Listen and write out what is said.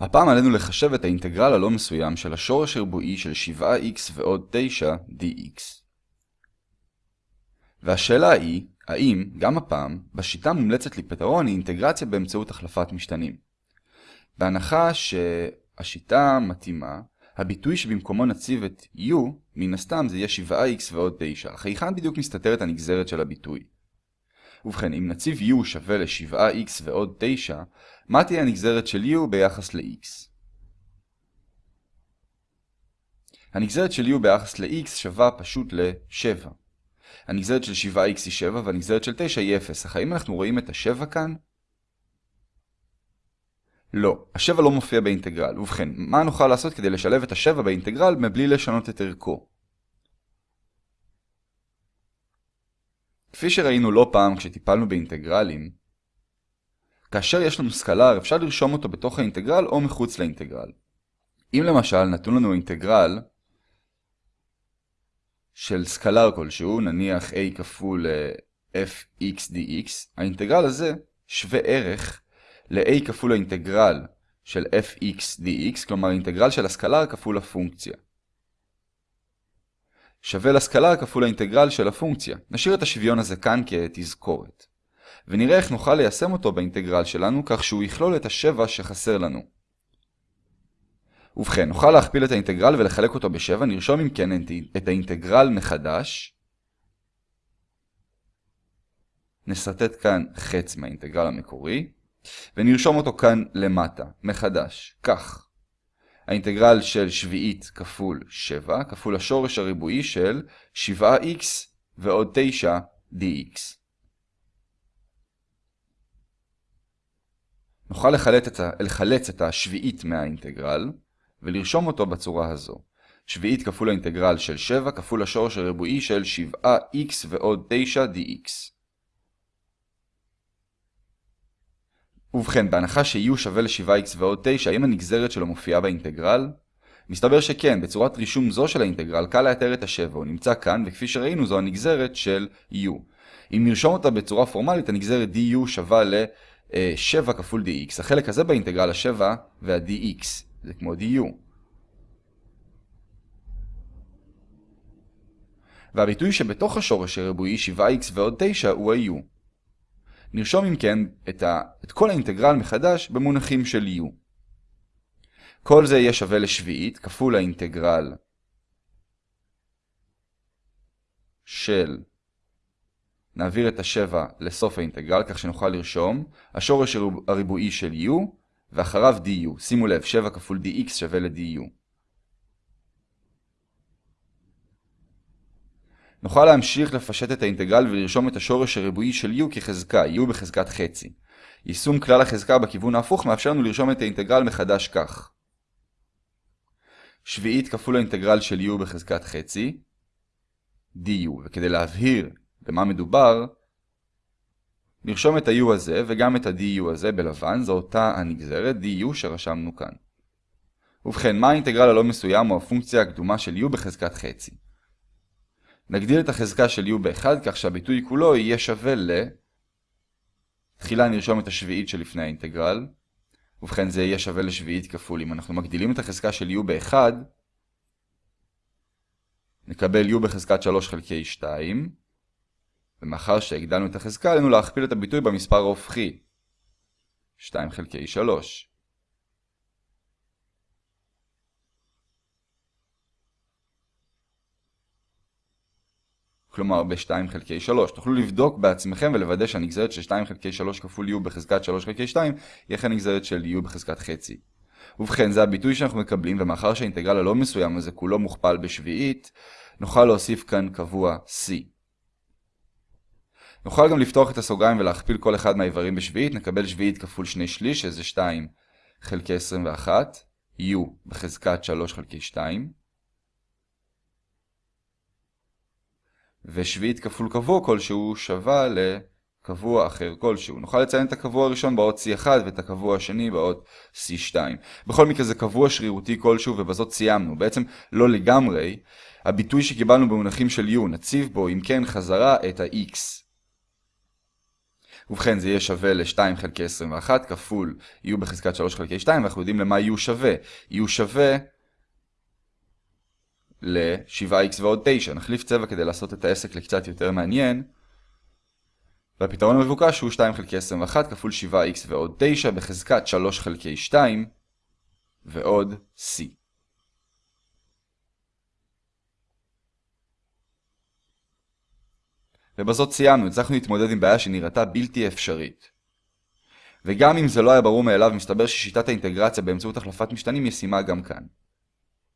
הפעם עלינו לחשב את האינטגרל הלא מסוים של השורש הרבועי של 7x ועוד 9 dx. והשאלה היא, האם, גם הפעם, בשיטה מומלצת לפתרון היא אינטגרציה באמצעות החלפת משתנים. בהנחה שהשיטה מתאימה, הביטוי שבמקומו נציב את u, מן הסתם זה יהיה 7x ועוד 9, אך היכן בדיוק מסתתרת הנגזרת של הביטוי? ובכן, אם נציב u שווה ל-7x ועוד 9, מה תהיה הנגזרת של u ביחס ל-x? הנגזרת של u ביחס ל-x שווה פשוט ל-7. הנגזרת של 7x היא 7 והנגזרת של 9 היא 0, אך האם אנחנו רואים את ה-7 כאן? לא, ה-7 לא מופיע באינטגרל. ובכן, מה נוכל לעשות כדי לשלב את ה-7 באינטגרל מבלי לשנות את ערכו? כפי שראינו לא פעם כשטיפלנו באינטגרלים, כאשר יש לנו סקלר אפשר לרשום אותו בתוך האינטגרל או מחוץ לאינטגרל. אם למשל נתון לנו אינטגרל של סקלר כלשהו, נניח a כפול fx dx, האינטגרל הזה שווה ערך ל-a כפול האינטגרל של fx dx, כלומר אינטגרל של הסקלר כפול הפונקציה. שווה לסקלר כפול האינטגרל של הפונקציה. נשאיר את השוויון הזה כאן כתזכורת. ונראה איך נוכל ליישם אותו באינטגרל שלנו כך שהוא יכלול את השבע שחסר לנו. ובכן, נוכל להכפיל את האינטגרל ולחלק אותו בשבע, נרשום אם כן את האינטגרל מחדש. נסרטט כאן חץ מהאינטגרל המקורי, ונרשום אותו כאן למטה, מחדש, כך. האינטגרל של שביעית כפול 7 כפול השורש הריבועי של 7x ועוד 9 dx. נוכל לחלץ את, ה... את השביעית מהאינטגרל ולרשום אותו בצורה הזו. שביעית כפול האינטגרל של 7 כפול השורש הריבועי של 7x ועוד 9 dx. ובכן, בהנחה ש-u שווה ל-7x ועוד 9, האם הנגזרת שלו מופיעה באינטגרל? מסתבר שכן, בצורת רישום זו של האינטגרל קל לאתר את ה-7, הוא נמצא כאן, וכפי שראינו זו הנגזרת של u. אם נרשום אותה בצורה פורמלית, הנגזרת du שווה ל-7 כפול dx. החלק הזה באינטגרל ה-7 וה-dx, זה כמו du. והביטוי שבתוך השורש הריבועי 7x ועוד 9 הוא ה-u. נרשום אם כן את, ה... את כל האינטגרל מחדש במונחים של u. כל זה יהיה שווה לשביעית כפול האינטגרל של נעביר את השבע לסוף האינטגרל כך שנוכל לרשום השורש הריבועי של u ואחריו du. שימו לב, 7 כפול dx שווה ל-du. נוכל להמשיך לפשט את האינטגרל ולרשום את השורש הריבועי של u כחזקה, u בחזקת חצי. יישום כלל החזקה בכיוון ההפוך מאפשר לנו לרשום את האינטגרל מחדש כך. שביעית כפול האינטגרל של u בחזקת חצי, du, וכדי להבהיר במה מדובר, נרשום את ה-u הזה וגם את ה-du הזה בלבן, זו אותה הנגזרת du שרשמנו כאן. ובכן, מה האינטגרל הלא מסוים או הפונקציה הקדומה של u בחזקת חצי? נגדיל את החזקה של u ב-1 כך שהביטוי כולו יהיה שווה ל... תחילה נרשום את השביעית שלפני האינטגרל. ובכן זה יהיה שווה לשביעית כפול. אם אנחנו מגדילים את החזקה של u ב-1, נקבל u בחזקת 3 חלקי 2. ומאחר שהגדלנו את החזקה, עלינו להכפיל את הביטוי במספר ההופכי. 2 חלקי 3. כלומר ב-2 חלקי 3. תוכלו לבדוק בעצמכם ולוודא שהנגזרת של 2 חלקי 3 כפול u בחזקת 3 חלקי 2 היא איך הנגזרת של u בחזקת חצי. ובכן, זה הביטוי שאנחנו מקבלים, ומאחר שהאינטגרל הלא מסוים הזה כולו מוכפל בשביעית, נוכל להוסיף כאן קבוע c. נוכל גם לפתוח את הסוגריים ולהכפיל כל אחד מהאיברים בשביעית, נקבל שביעית כפול 2 שליש, שזה 2 חלקי 21, u בחזקת 3 חלקי 2. ושביעית כפול קבוע כלשהו שווה לקבוע אחר כלשהו. נוכל לציין את הקבוע הראשון באות C1 ואת הקבוע השני באות C2. בכל מקרה זה קבוע שרירותי כלשהו ובזאת סיימנו. בעצם לא לגמרי. הביטוי שקיבלנו במונחים של U נציב בו אם כן חזרה את ה-X. ובכן זה יהיה שווה ל-2 חלקי 21 כפול u בחזקת 3 חלקי 2, ואנחנו יודעים למה u שווה. u שווה ל-7x ועוד 9. נחליף צבע כדי לעשות את העסק לקצת יותר מעניין. והפתרון המבוקש הוא 2 חלקי 21 כפול 7x ועוד 9 בחזקת 3 חלקי 2 ועוד c. ובזאת סיימנו, הצלחנו להתמודד עם בעיה שנראתה בלתי אפשרית. וגם אם זה לא היה ברור מאליו, מסתבר ששיטת האינטגרציה באמצעות החלפת משתנים ישימה גם כאן.